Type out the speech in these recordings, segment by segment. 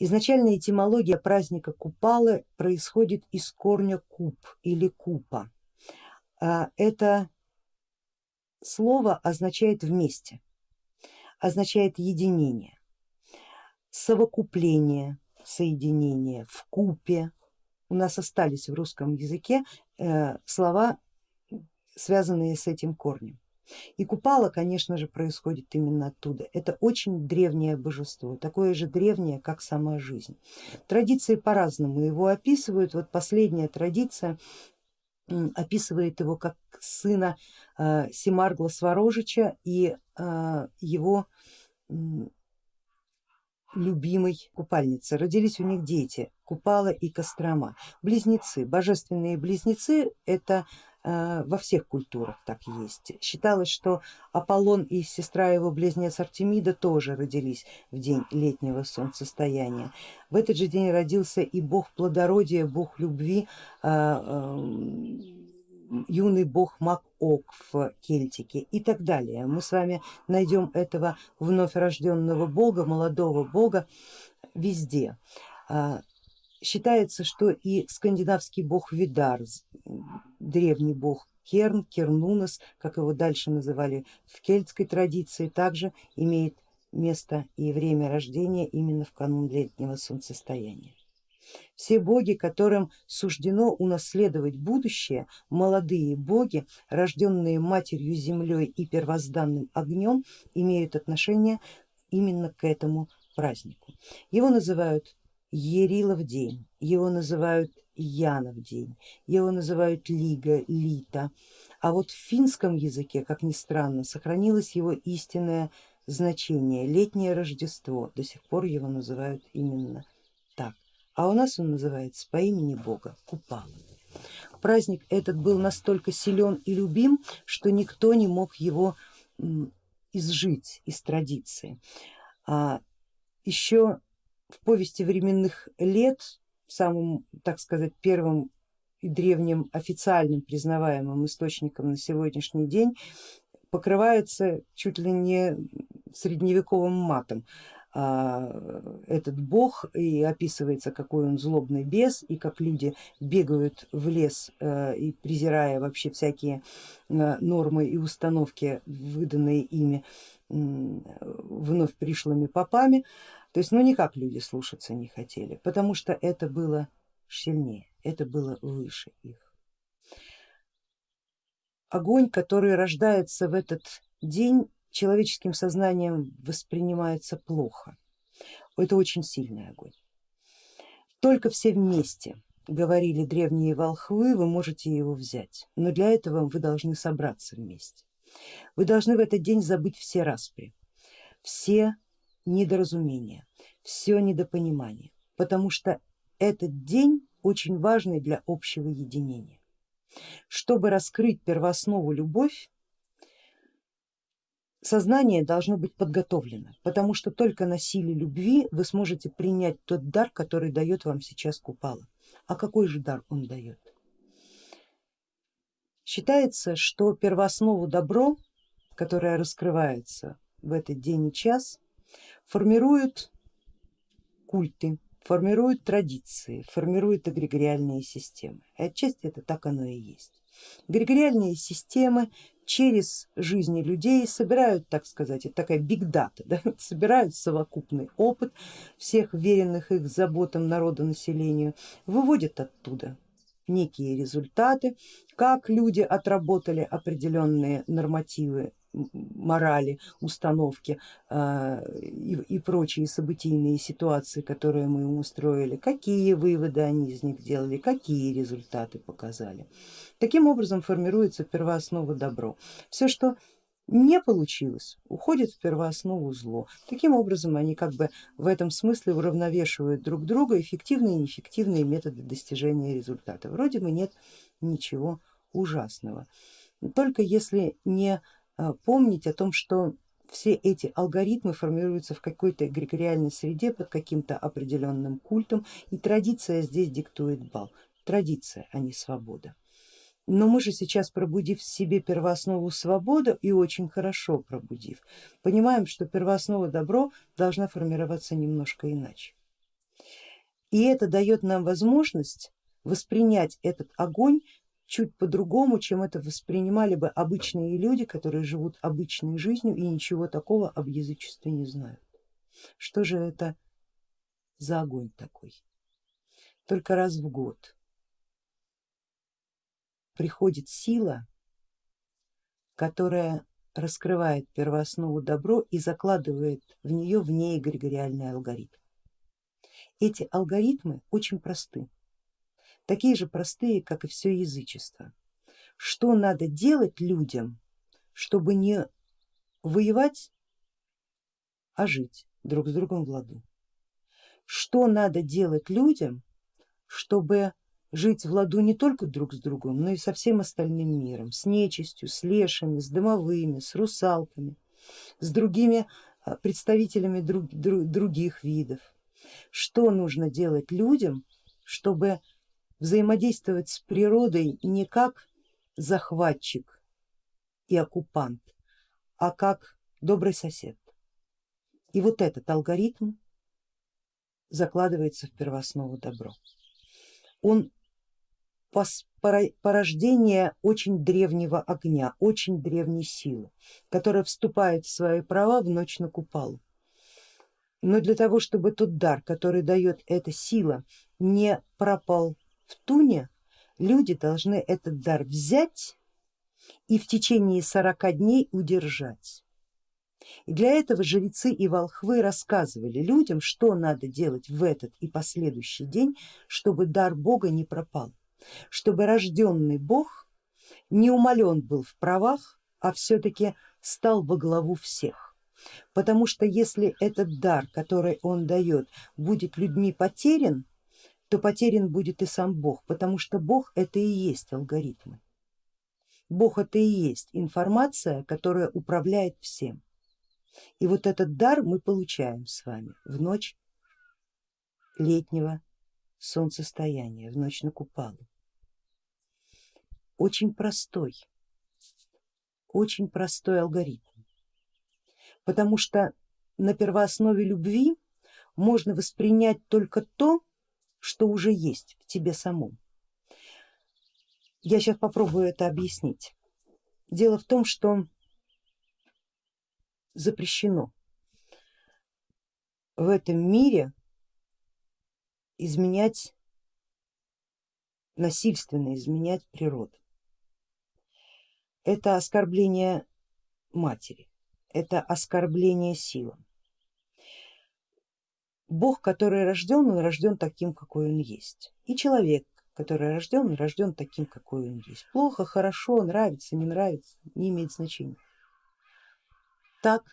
Изначальная этимология праздника Купалы происходит из корня куп или купа. А, это слово означает вместе, означает единение, совокупление, соединение, в купе. У нас остались в русском языке э, слова, связанные с этим корнем. И Купала, конечно же, происходит именно оттуда. Это очень древнее божество, такое же древнее, как сама жизнь. Традиции по-разному его описывают. Вот последняя традиция описывает его как сына э, Семаргла Сварожича и э, его любимой купальницы. Родились у них дети Купала и Кострома, близнецы, божественные близнецы это во всех культурах так есть. Считалось, что Аполлон и сестра его близнец Артемида тоже родились в день летнего солнцестояния. В этот же день родился и бог плодородия, бог любви, э, э, юный бог Макок в Кельтике и так далее. Мы с вами найдем этого вновь рожденного бога, молодого бога везде. Считается, что и скандинавский бог Видар, древний бог Керн, Кернунос, как его дальше называли в кельтской традиции, также имеет место и время рождения именно в канун летнего солнцестояния. Все боги, которым суждено унаследовать будущее, молодые боги, рожденные матерью землей и первозданным огнем, имеют отношение именно к этому празднику. Его называют Ерилов день, его называют Янов день, его называют Лига, Лита, а вот в финском языке, как ни странно, сохранилось его истинное значение, летнее Рождество, до сих пор его называют именно так, а у нас он называется по имени Бога Купала. Праздник этот был настолько силен и любим, что никто не мог его изжить из традиции. А еще в повести временных лет, самым, так сказать, первым и древним официальным признаваемым источником на сегодняшний день покрывается чуть ли не средневековым матом. А, этот бог и описывается какой он злобный бес и как люди бегают в лес э, и презирая вообще всякие э, нормы и установки выданные ими вновь пришлыми попами, то есть ну никак люди слушаться не хотели, потому что это было сильнее, это было выше их. Огонь, который рождается в этот день, человеческим сознанием воспринимается плохо. Это очень сильный огонь. Только все вместе, говорили древние волхвы, вы можете его взять, но для этого вы должны собраться вместе. Вы должны в этот день забыть все распри, все недоразумения, все недопонимание, потому что этот день очень важный для общего единения. Чтобы раскрыть первооснову любовь, сознание должно быть подготовлено, потому что только на силе любви вы сможете принять тот дар, который дает вам сейчас Купала. А какой же дар он дает? Считается, что первооснову добро, которое раскрывается в этот день и час, формируют культы, формируют традиции, формируют эгрегориальные системы. И отчасти это так оно и есть. Эгрегориальные системы через жизни людей собирают, так сказать, это такая бигдата, да, собирают совокупный опыт всех веренных их заботам народа населению, выводят оттуда некие результаты, как люди отработали определенные нормативы морали, установки э, и, и прочие событийные ситуации, которые мы им устроили, какие выводы они из них делали, какие результаты показали. Таким образом формируется первооснова добро. Все, что не получилось, уходит в первооснову зло. Таким образом они как бы в этом смысле уравновешивают друг друга эффективные и неэффективные методы достижения результата. Вроде бы нет ничего ужасного. Только если не а, помнить о том, что все эти алгоритмы формируются в какой-то эгрегориальной среде под каким-то определенным культом и традиция здесь диктует бал. Традиция, а не свобода. Но мы же сейчас, пробудив в себе первооснову свободы и очень хорошо пробудив, понимаем, что первооснова добро должна формироваться немножко иначе. И это дает нам возможность воспринять этот огонь чуть по-другому, чем это воспринимали бы обычные люди, которые живут обычной жизнью и ничего такого об язычестве не знают. Что же это за огонь такой? Только раз в год приходит сила, которая раскрывает первооснову добро и закладывает в нее вне эгрегориальный алгоритм. Эти алгоритмы очень просты, такие же простые, как и все язычество. Что надо делать людям, чтобы не воевать, а жить друг с другом в ладу? Что надо делать людям, чтобы жить в ладу не только друг с другом, но и со всем остальным миром, с нечистью, с лешами, с дымовыми, с русалками, с другими а, представителями друг, друг, других видов. Что нужно делать людям, чтобы взаимодействовать с природой не как захватчик и оккупант, а как добрый сосед. И вот этот алгоритм закладывается в первооснову добро. Он порождение очень древнего огня, очень древней силы, которая вступает в свои права в ночь на купалу. Но для того, чтобы тот дар, который дает эта сила, не пропал в туне, люди должны этот дар взять и в течение 40 дней удержать. И для этого жрецы и волхвы рассказывали людям, что надо делать в этот и последующий день, чтобы дар Бога не пропал, чтобы рожденный Бог не умален был в правах, а все-таки стал во главу всех. Потому что если этот дар, который он дает, будет людьми потерян, то потерян будет и сам Бог, потому что Бог это и есть алгоритмы. Бог это и есть информация, которая управляет всем. И вот этот дар мы получаем с вами в ночь летнего солнцестояния, в ночь на Купалу. Очень простой, очень простой алгоритм, потому что на первооснове любви можно воспринять только то, что уже есть в тебе самом. Я сейчас попробую это объяснить. Дело в том, что запрещено в этом мире изменять, насильственно изменять природу. Это оскорбление матери, это оскорбление силам. Бог, который рожден, он рожден таким, какой он есть. И человек, который рожден, рожден таким, какой он есть. Плохо, хорошо, нравится, не нравится, не имеет значения. Так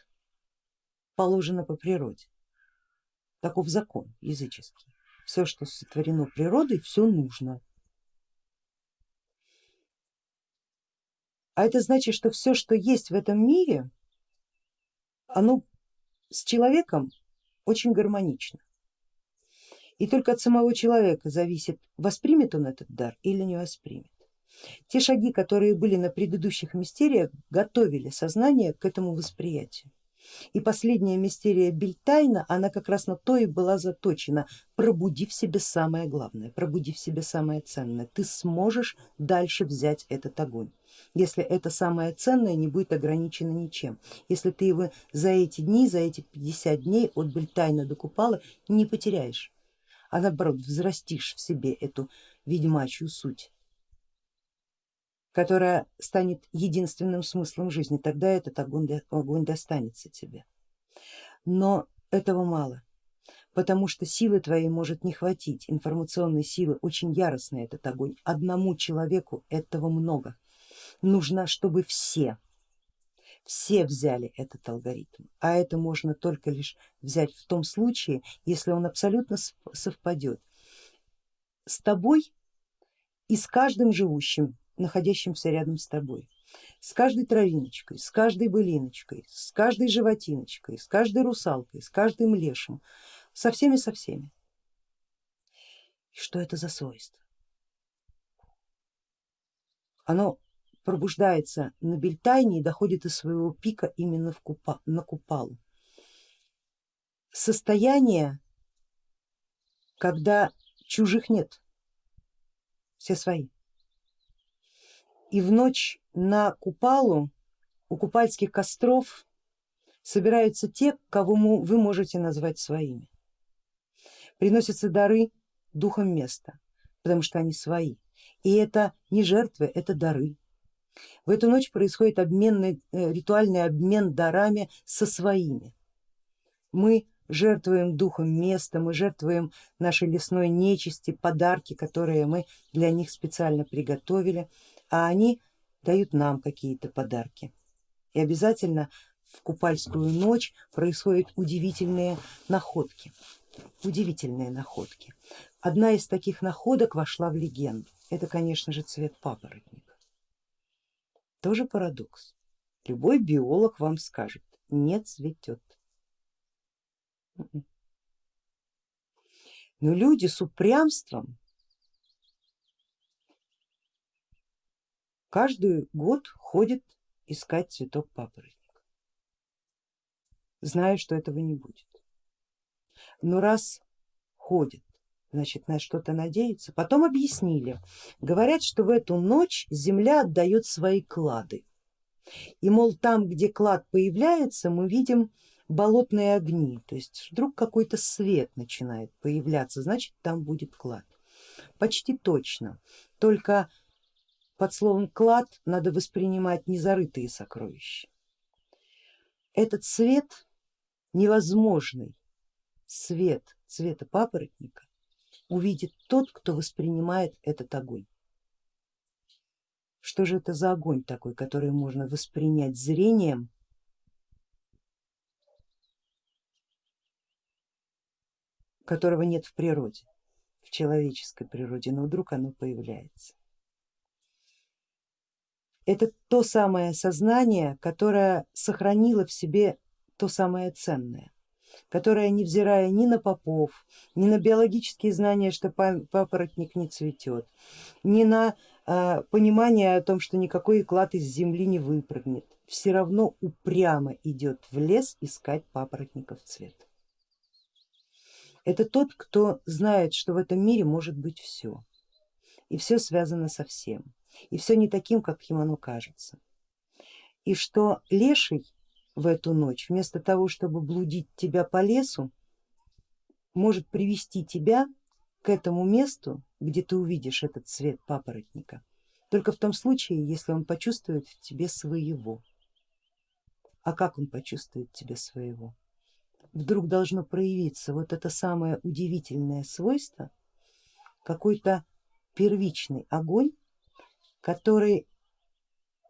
положено по природе. Таков закон языческий. Все, что сотворено природой, все нужно. А это значит, что все, что есть в этом мире, оно с человеком очень гармонично. И только от самого человека зависит, воспримет он этот дар или не воспримет. Те шаги, которые были на предыдущих мистериях, готовили сознание к этому восприятию. И последняя мистерия Бельтайна, она как раз на то и была заточена, пробуди в себе самое главное, пробуди в себе самое ценное, ты сможешь дальше взять этот огонь, если это самое ценное не будет ограничено ничем, если ты его за эти дни, за эти 50 дней от Бельтайна до Купала не потеряешь, а наоборот взрастишь в себе эту ведьмачью суть которая станет единственным смыслом жизни, тогда этот огонь, огонь достанется тебе. Но этого мало, потому что силы твоей может не хватить, информационной силы очень яростный этот огонь, одному человеку этого много, нужно, чтобы все, все взяли этот алгоритм, а это можно только лишь взять в том случае, если он абсолютно совпадет с тобой и с каждым живущим находящимся рядом с тобой. С каждой травиночкой, с каждой былиночкой, с каждой животиночкой, с каждой русалкой, с каждым лешим, со всеми, со всеми. И что это за свойство? Оно пробуждается на Бельтайне и доходит до своего пика именно в купа, на Купалу. Состояние когда чужих нет, все свои. И в ночь на Купалу у купальских костров собираются те, кого вы можете назвать своими. Приносятся дары духом места, потому что они свои. И это не жертвы, это дары. В эту ночь происходит обменный, э, ритуальный обмен дарами со своими. Мы жертвуем духом места, мы жертвуем нашей лесной нечисти, подарки, которые мы для них специально приготовили, а они дают нам какие-то подарки. И обязательно в купальскую ночь происходят удивительные находки. Удивительные находки. Одна из таких находок вошла в легенду. Это, конечно же, цвет папоротника. Тоже парадокс. Любой биолог вам скажет, не цветет. Но люди с упрямством каждый год ходят искать цветок папоротника, зная, что этого не будет. Но раз ходят, значит на что-то надеются. Потом объяснили, говорят, что в эту ночь земля отдает свои клады. И мол там, где клад появляется, мы видим болотные огни, то есть вдруг какой-то свет начинает появляться, значит там будет клад. Почти точно, только под словом клад надо воспринимать незарытые сокровища. Этот свет невозможный, свет цвета папоротника увидит тот, кто воспринимает этот огонь. Что же это за огонь такой, который можно воспринять зрением которого нет в природе, в человеческой природе, но вдруг оно появляется. Это то самое сознание, которое сохранило в себе то самое ценное, которое невзирая ни на попов, ни на биологические знания, что папоротник не цветет, ни на э, понимание о том, что никакой клад из земли не выпрыгнет, все равно упрямо идет в лес искать папоротников цвет. Это тот, кто знает, что в этом мире может быть все, и все связано со всем, и все не таким, как ему оно кажется. И что леший в эту ночь, вместо того, чтобы блудить тебя по лесу, может привести тебя к этому месту, где ты увидишь этот цвет папоротника, только в том случае, если он почувствует в тебе своего. А как он почувствует тебе своего? вдруг должно проявиться вот это самое удивительное свойство, какой-то первичный огонь, который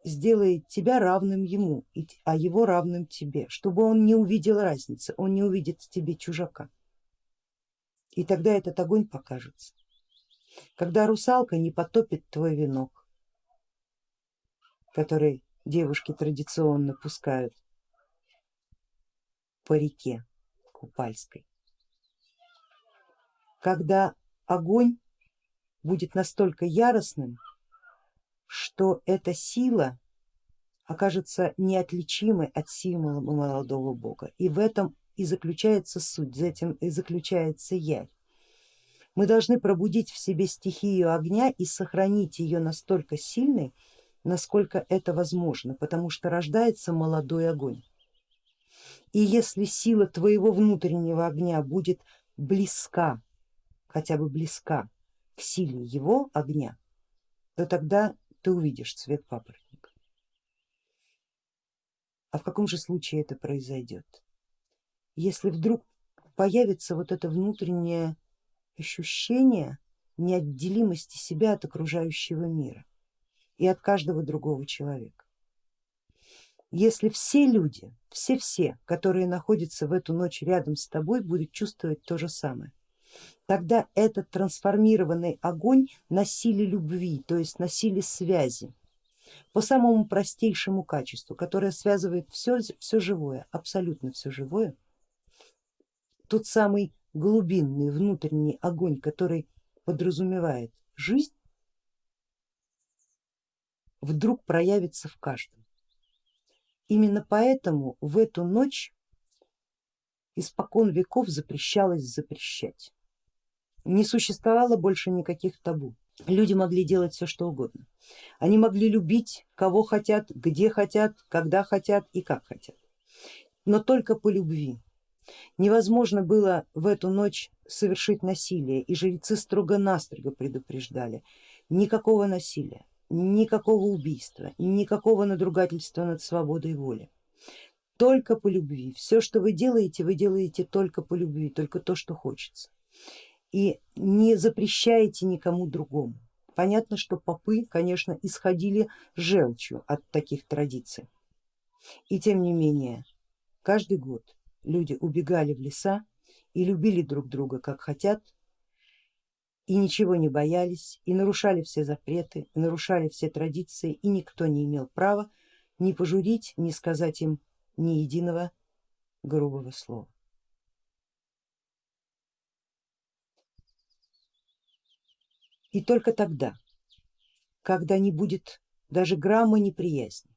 сделает тебя равным ему, а его равным тебе, чтобы он не увидел разницы, он не увидит в тебе чужака. И тогда этот огонь покажется. Когда русалка не потопит твой венок, который девушки традиционно пускают по реке, Купальской. Когда огонь будет настолько яростным, что эта сила окажется неотличимой от символа молодого бога. И в этом и заключается суть, за этим и заключается явь. Мы должны пробудить в себе стихию огня и сохранить ее настолько сильной, насколько это возможно, потому что рождается молодой огонь. И если сила твоего внутреннего огня будет близка, хотя бы близка к силе его огня, то тогда ты увидишь цвет папоротника. А в каком же случае это произойдет? Если вдруг появится вот это внутреннее ощущение неотделимости себя от окружающего мира и от каждого другого человека если все люди, все-все, которые находятся в эту ночь рядом с тобой, будут чувствовать то же самое, тогда этот трансформированный огонь на силе любви, то есть на силе связи, по самому простейшему качеству, которое связывает все, все живое, абсолютно все живое, тот самый глубинный внутренний огонь, который подразумевает жизнь, вдруг проявится в каждом. Именно поэтому в эту ночь испокон веков запрещалось запрещать. Не существовало больше никаких табу. Люди могли делать все что угодно. Они могли любить кого хотят, где хотят, когда хотят и как хотят. Но только по любви. Невозможно было в эту ночь совершить насилие и жрецы строго-настрого предупреждали, никакого насилия, никакого убийства, никакого надругательства над свободой воли. Только по любви. Все, что вы делаете, вы делаете только по любви, только то, что хочется и не запрещаете никому другому. Понятно, что попы, конечно, исходили желчью от таких традиций. И тем не менее, каждый год люди убегали в леса и любили друг друга как хотят, и ничего не боялись, и нарушали все запреты, и нарушали все традиции, и никто не имел права ни пожурить, ни сказать им ни единого грубого слова. И только тогда, когда не будет даже грамма неприязни,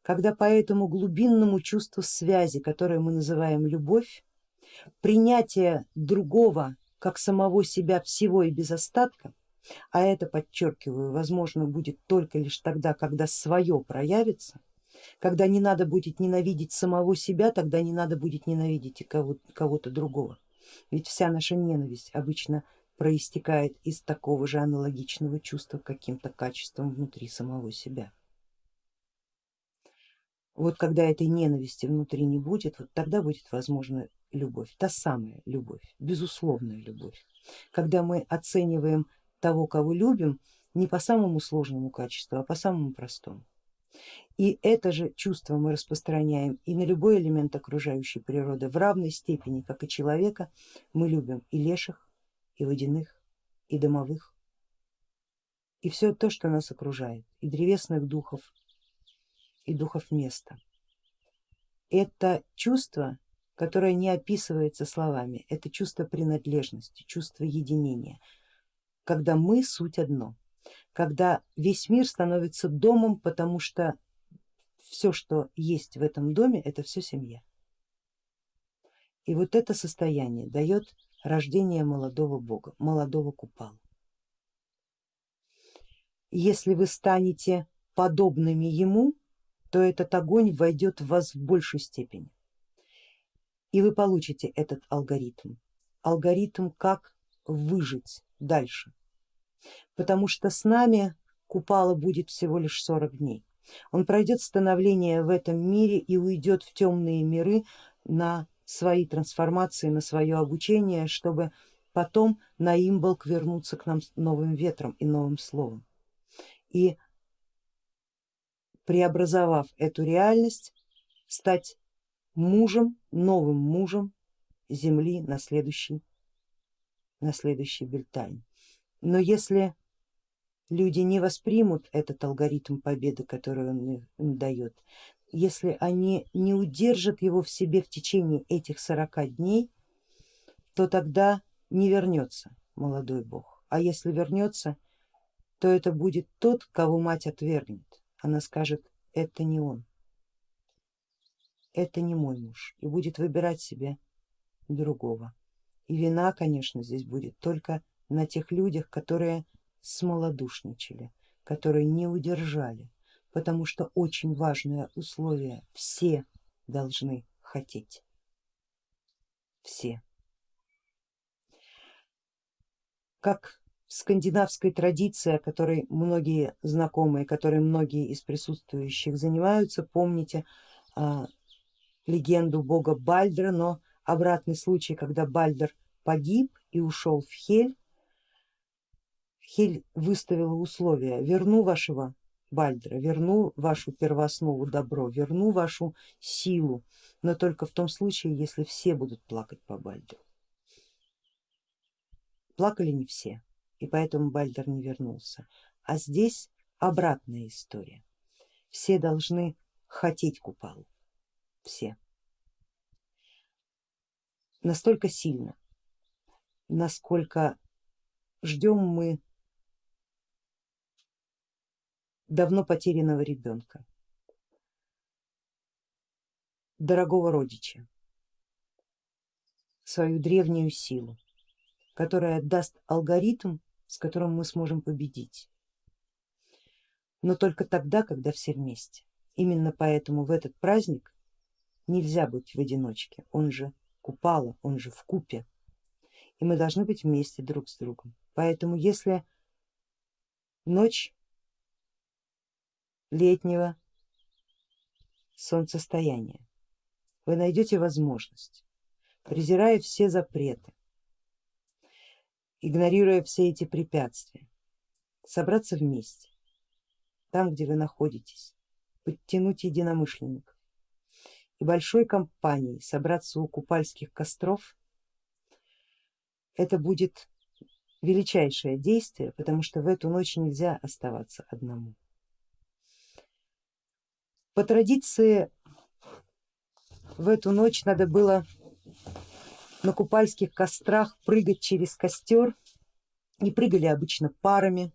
когда по этому глубинному чувству связи, которое мы называем любовь, принятие другого как самого себя всего и без остатка, а это, подчеркиваю, возможно будет только лишь тогда, когда свое проявится, когда не надо будет ненавидеть самого себя, тогда не надо будет ненавидеть и кого-то другого. Ведь вся наша ненависть обычно проистекает из такого же аналогичного чувства каким-то качеством внутри самого себя. Вот когда этой ненависти внутри не будет, вот тогда будет возможна любовь, та самая любовь, безусловная любовь, когда мы оцениваем того, кого любим, не по самому сложному качеству, а по самому простому. И это же чувство мы распространяем и на любой элемент окружающей природы в равной степени, как и человека, мы любим и леших, и водяных, и домовых, и все то, что нас окружает, и древесных духов, и духов места. Это чувство, которое не описывается словами, это чувство принадлежности, чувство единения, когда мы суть одно, когда весь мир становится домом, потому что все, что есть в этом доме, это все семья. И вот это состояние дает рождение молодого бога, молодого купала. Если вы станете подобными ему, то этот огонь войдет в вас в большей степени и вы получите этот алгоритм, алгоритм как выжить дальше, потому что с нами Купала будет всего лишь 40 дней. Он пройдет становление в этом мире и уйдет в темные миры на свои трансформации, на свое обучение, чтобы потом на имболк вернуться к нам с новым ветром и новым словом. И преобразовав эту реальность, стать мужем, новым мужем земли на следующий, на следующий Бельтайн. Но если люди не воспримут этот алгоритм победы, который он им дает, если они не удержат его в себе в течение этих 40 дней, то тогда не вернется молодой бог, а если вернется, то это будет тот, кого мать отвергнет. Она скажет, это не он, это не мой муж и будет выбирать себе другого. И вина, конечно, здесь будет только на тех людях, которые смолодушничали, которые не удержали потому что очень важное условие, все должны хотеть, все. Как в скандинавской традиции, которой многие знакомые, которой многие из присутствующих занимаются, помните а, легенду бога Бальдра, но обратный случай, когда Бальдер погиб и ушел в Хель, Хель выставила условия, верну вашего Бальдра, верну вашу первооснову добро, верну вашу силу, но только в том случае, если все будут плакать по Бальдру. Плакали не все, и поэтому Бальдер не вернулся. А здесь обратная история. Все должны хотеть Купалу, все. Настолько сильно, насколько ждем мы давно потерянного ребенка, дорогого родича, свою древнюю силу, которая даст алгоритм, с которым мы сможем победить. Но только тогда, когда все вместе. Именно поэтому в этот праздник нельзя быть в одиночке, он же купала, он же в купе, и мы должны быть вместе друг с другом. Поэтому если ночь летнего солнцестояния вы найдете возможность, презирая все запреты, игнорируя все эти препятствия, собраться вместе, там, где вы находитесь, подтянуть единомышленников и большой компанией собраться у купальских костров, это будет величайшее действие, потому что в эту ночь нельзя оставаться одному. По традиции в эту ночь надо было на купальских кострах прыгать через костер и прыгали обычно парами,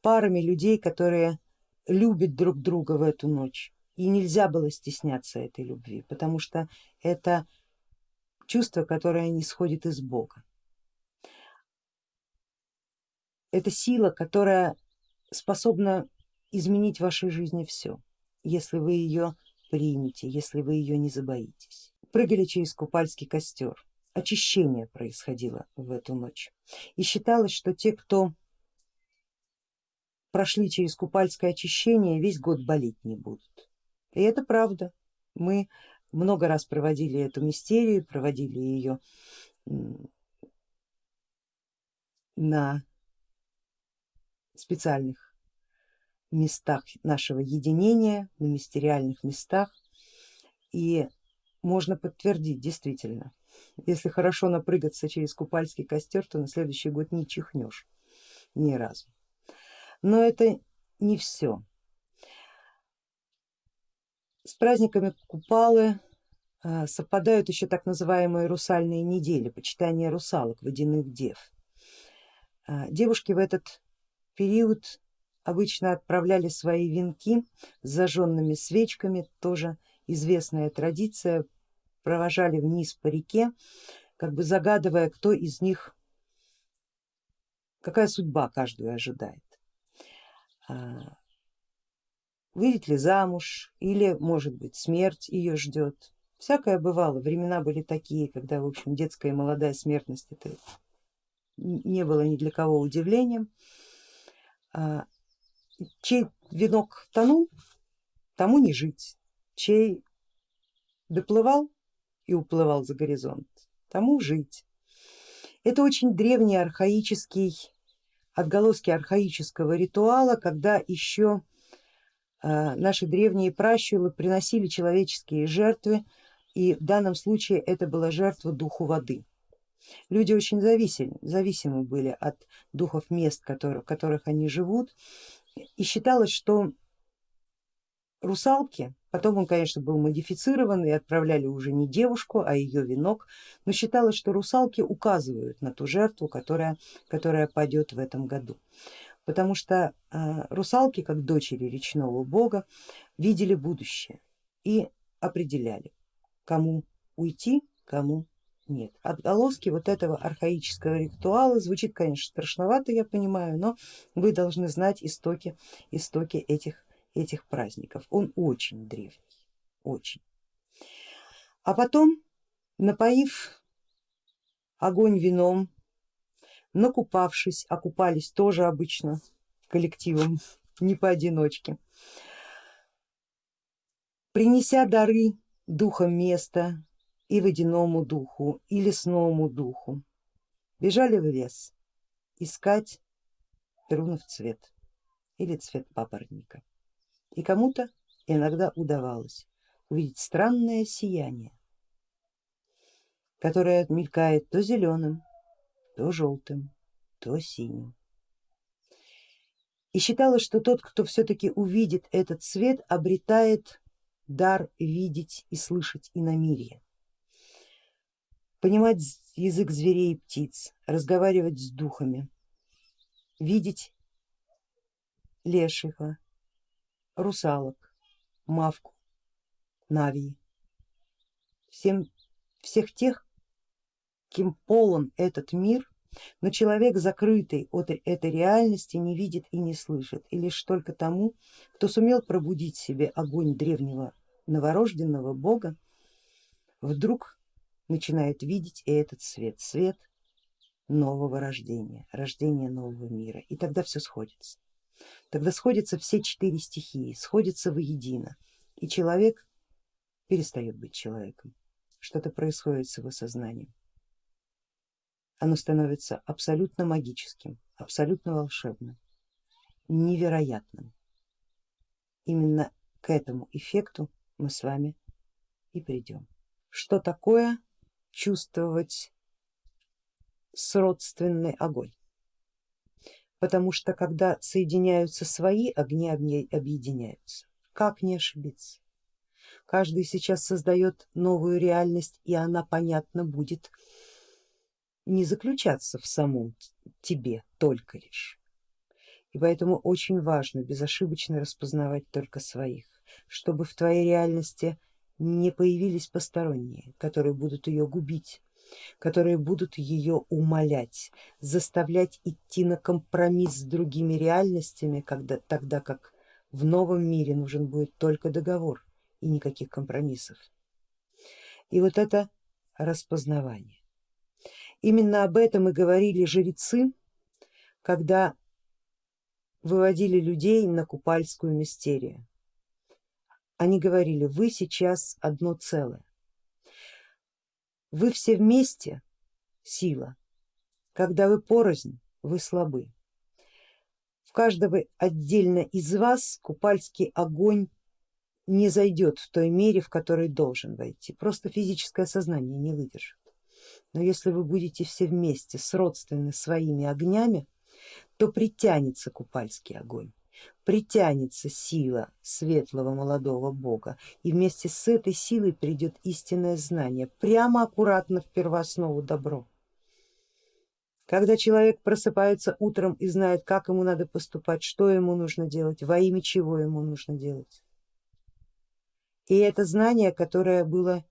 парами людей, которые любят друг друга в эту ночь. И нельзя было стесняться этой любви, потому что это чувство, которое не сходит из Бога. Это сила, которая способна изменить в вашей жизни все, если вы ее примете, если вы ее не забоитесь. Прыгали через купальский костер, очищение происходило в эту ночь и считалось, что те, кто прошли через купальское очищение, весь год болеть не будут. И это правда, мы много раз проводили эту мистерию, проводили ее на специальных местах нашего единения, на мистериальных местах и можно подтвердить действительно, если хорошо напрыгаться через купальский костер, то на следующий год не чихнешь ни разу. Но это не все. С праздниками Купалы а, совпадают еще так называемые русальные недели, почитание русалок, водяных дев. А, девушки в этот период обычно отправляли свои венки с зажженными свечками, тоже известная традиция, провожали вниз по реке, как бы загадывая, кто из них, какая судьба каждую ожидает. А, выйдет ли замуж или может быть смерть ее ждет. Всякое бывало, времена были такие, когда в общем детская и молодая смертность это не было ни для кого удивлением. Чей венок тонул, тому не жить, чей доплывал и уплывал за горизонт, тому жить. Это очень древний архаический, отголоски архаического ритуала, когда еще а, наши древние пращуры приносили человеческие жертвы и в данном случае это была жертва духу воды. Люди очень зависимы, зависимы были от духов мест, в которых они живут и считалось, что русалки, потом он конечно был модифицирован и отправляли уже не девушку, а ее венок, но считалось, что русалки указывают на ту жертву, которая, которая падет в этом году. Потому что э, русалки, как дочери речного бога, видели будущее и определяли, кому уйти, кому нет. Отголоски вот этого архаического ритуала звучит, конечно, страшновато, я понимаю, но вы должны знать истоки, истоки этих, этих праздников. Он очень древний, очень. А потом, напоив огонь вином, накупавшись, окупались тоже обычно коллективом, не поодиночке, принеся дары духом места, и водяному духу, и лесному духу. Бежали в лес искать перунов цвет или цвет папоротника. И кому-то иногда удавалось увидеть странное сияние, которое мелькает то зеленым, то желтым, то синим. И считалось, что тот, кто все-таки увидит этот цвет, обретает дар видеть и слышать иномирье понимать язык зверей и птиц, разговаривать с духами, видеть лешего, русалок, мавку, навии, всем, всех тех, кем полон этот мир Но человек, закрытый от этой реальности, не видит и не слышит, и лишь только тому, кто сумел пробудить себе огонь древнего новорожденного бога, вдруг начинает видеть и этот свет, свет нового рождения, рождения нового мира, и тогда все сходится. Тогда сходятся все четыре стихии, сходятся воедино, и человек перестает быть человеком, что-то происходит с его сознанием. Оно становится абсолютно магическим, абсолютно волшебным, невероятным. Именно к этому эффекту мы с вами и придем. Что такое чувствовать сродственный огонь? Потому что когда соединяются свои, огни объединяются. Как не ошибиться? Каждый сейчас создает новую реальность и она, понятно, будет не заключаться в самом тебе только лишь. И поэтому очень важно безошибочно распознавать только своих, чтобы в твоей реальности не появились посторонние, которые будут ее губить, которые будут ее умолять, заставлять идти на компромисс с другими реальностями, когда, тогда как в новом мире нужен будет только договор и никаких компромиссов. И вот это распознавание. Именно об этом и говорили жрецы, когда выводили людей на Купальскую мистерию. Они говорили, вы сейчас одно целое, вы все вместе сила, когда вы порознь, вы слабы. В каждого отдельно из вас купальский огонь не зайдет в той мере, в которой должен войти, просто физическое сознание не выдержит. Но если вы будете все вместе сродственны своими огнями, то притянется купальский огонь, притянется сила светлого молодого бога и вместе с этой силой придет истинное знание, прямо аккуратно в первооснову добро. Когда человек просыпается утром и знает, как ему надо поступать, что ему нужно делать, во имя чего ему нужно делать. И это знание, которое было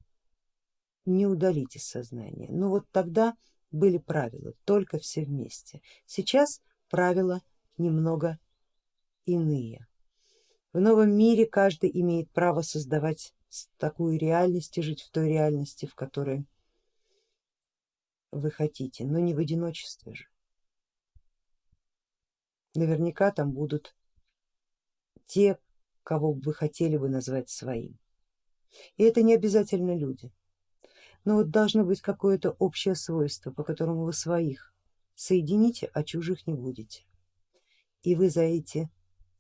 не удалить из сознания. Но вот тогда были правила, только все вместе. Сейчас правила немного иные. В новом мире каждый имеет право создавать такую реальность и жить в той реальности, в которой вы хотите, но не в одиночестве же. Наверняка там будут те, кого вы хотели бы назвать своим. И это не обязательно люди, но вот должно быть какое-то общее свойство, по которому вы своих соедините, а чужих не будете. И вы за эти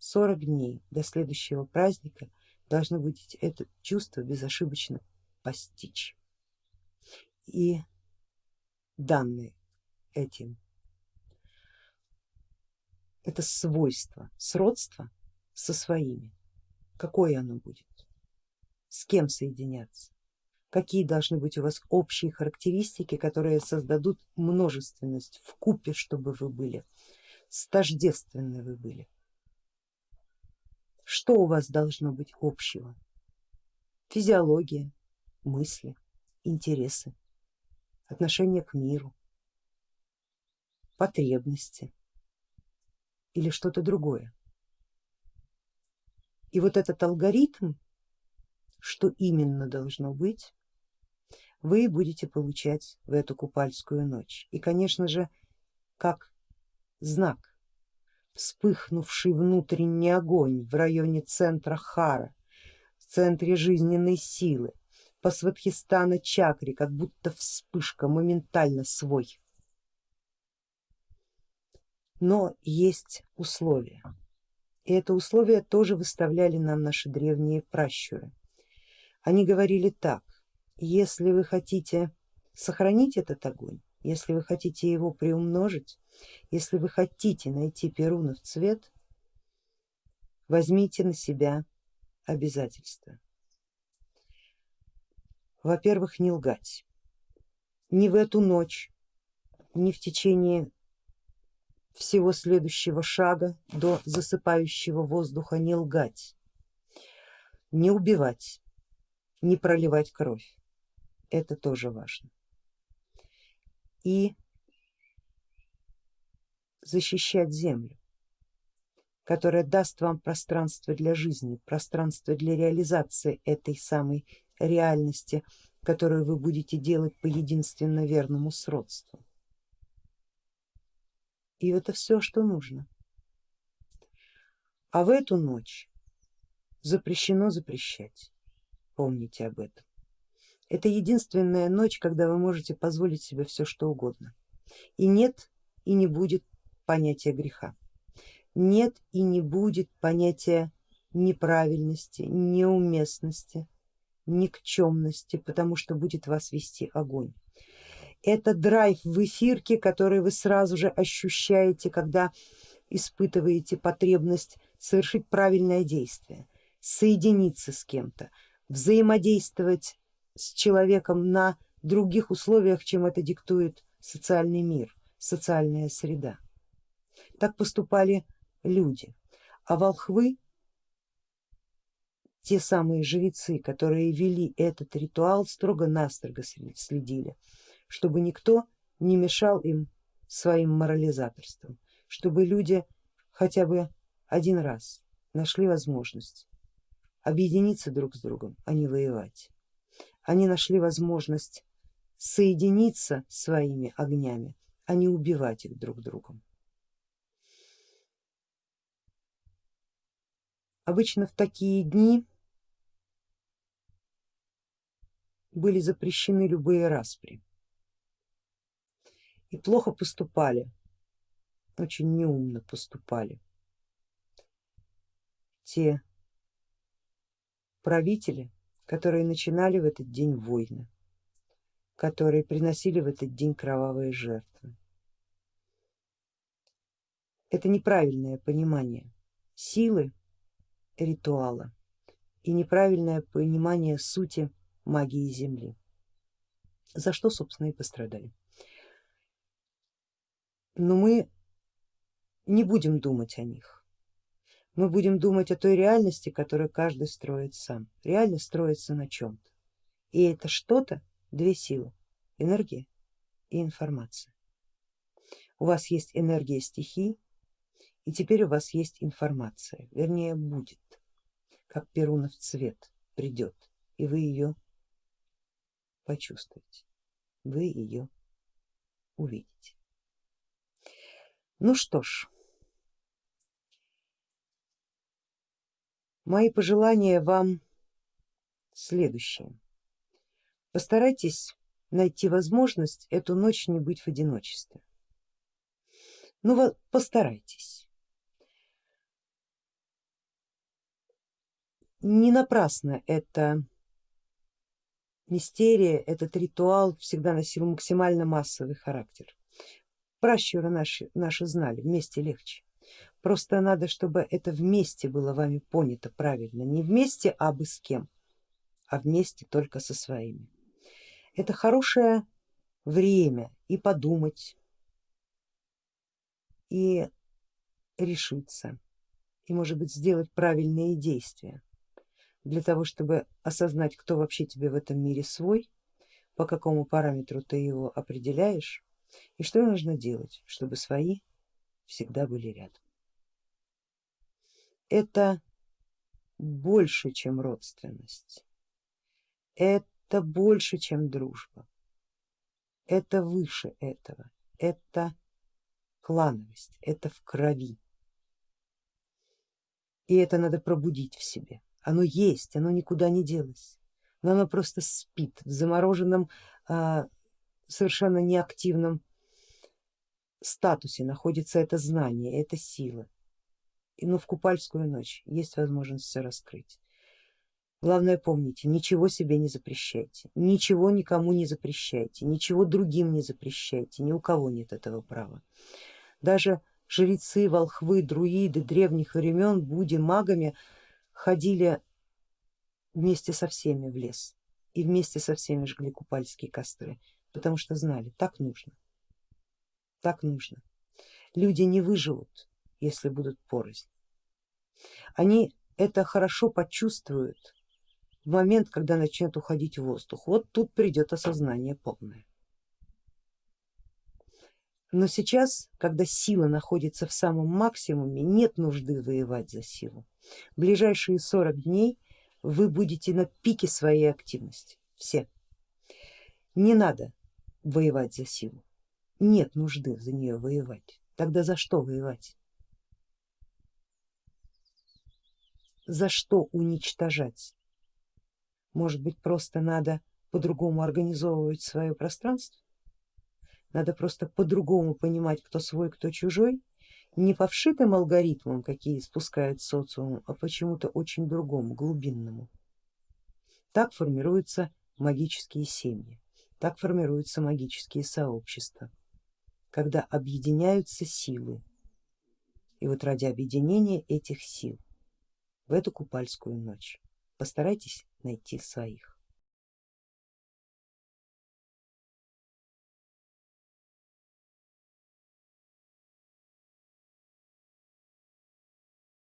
40 дней до следующего праздника должны будете это чувство безошибочно постичь. И данные этим. Это свойство, сродство со своими, какое оно будет, с кем соединяться, какие должны быть у вас общие характеристики, которые создадут множественность в купе, чтобы вы были, стождественны вы были. Что у вас должно быть общего? Физиология, мысли, интересы, отношение к миру, потребности или что-то другое. И вот этот алгоритм, что именно должно быть, вы будете получать в эту купальскую ночь. И конечно же, как знак, вспыхнувший внутренний огонь в районе центра Хара, в центре жизненной силы, по Сватхистана чакре, как будто вспышка, моментально свой. Но есть условия, и это условие тоже выставляли нам наши древние пращуры. Они говорили так, если вы хотите сохранить этот огонь, если вы хотите его приумножить, если вы хотите найти перунов цвет, возьмите на себя обязательства. Во-первых, не лгать, ни в эту ночь, ни в течение всего следующего шага до засыпающего воздуха не лгать, не убивать, не проливать кровь это тоже важно. И защищать землю, которая даст вам пространство для жизни, пространство для реализации этой самой реальности, которую вы будете делать по единственно верному сродству. И это все, что нужно. А в эту ночь запрещено запрещать, помните об этом. Это единственная ночь, когда вы можете позволить себе все что угодно. И нет и не будет понятия греха, нет и не будет понятия неправильности, неуместности, никчемности, потому что будет вас вести огонь. Это драйв в эфирке, который вы сразу же ощущаете, когда испытываете потребность совершить правильное действие, соединиться с кем-то, взаимодействовать с человеком на других условиях, чем это диктует социальный мир, социальная среда. Так поступали люди, а волхвы, те самые жрецы, которые вели этот ритуал, строго-настрого следили, чтобы никто не мешал им своим морализаторством, чтобы люди хотя бы один раз нашли возможность объединиться друг с другом, а не воевать. Они нашли возможность соединиться своими огнями, а не убивать их друг другом. Обычно в такие дни были запрещены любые распри и плохо поступали, очень неумно поступали те правители, которые начинали в этот день войны, которые приносили в этот день кровавые жертвы. Это неправильное понимание силы ритуала и неправильное понимание сути магии Земли, за что собственно и пострадали. Но мы не будем думать о них, мы будем думать о той реальности, которую каждый строит сам. Реальность строится на чем-то. И это что-то, две силы, энергия и информация. У вас есть энергия стихий, и теперь у вас есть информация, вернее будет, как перунов цвет придет, и вы ее почувствуете, вы ее увидите. Ну что ж, Мои пожелания вам следующие. Постарайтесь найти возможность эту ночь не быть в одиночестве. Ну постарайтесь. Не напрасно эта мистерия, этот ритуал всегда носил максимально массовый характер. Пращуры наши, наши знали, вместе легче. Просто надо, чтобы это вместе было вами понято правильно, не вместе а бы с кем, а вместе только со своими. Это хорошее время и подумать, и решиться, и может быть сделать правильные действия для того, чтобы осознать, кто вообще тебе в этом мире свой, по какому параметру ты его определяешь и что нужно делать, чтобы свои всегда были рядом это больше, чем родственность, это больше, чем дружба, это выше этого, это клановость, это в крови. И это надо пробудить в себе. Оно есть, оно никуда не делось, но оно просто спит в замороженном, а, совершенно неактивном статусе. Находится это знание, это сила но в купальскую ночь есть возможность все раскрыть. Главное помните, ничего себе не запрещайте, ничего никому не запрещайте, ничего другим не запрещайте, ни у кого нет этого права. Даже жрецы, волхвы, друиды древних времен, буди, магами ходили вместе со всеми в лес и вместе со всеми жгли купальские костры, потому что знали, так нужно, так нужно. Люди не выживут, если будут порознь. Они это хорошо почувствуют в момент, когда начнет уходить воздух. Вот тут придет осознание полное. Но сейчас, когда сила находится в самом максимуме, нет нужды воевать за силу. В ближайшие 40 дней вы будете на пике своей активности, все. Не надо воевать за силу, нет нужды за нее воевать. Тогда за что воевать? За что уничтожать? Может быть просто надо по-другому организовывать свое пространство? Надо просто по-другому понимать, кто свой, кто чужой, не по вшитым алгоритмам, какие спускает социум, а почему-то очень другому, глубинному. Так формируются магические семьи, так формируются магические сообщества, когда объединяются силы. И вот ради объединения этих сил в эту купальскую ночь постарайтесь найти своих.